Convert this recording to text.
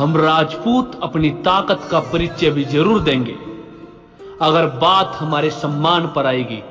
हम राजपूत अपनी ताकत का परिचय भी ज़रूर देंगे। अगर बात हमारे सम्मान पर आएगी।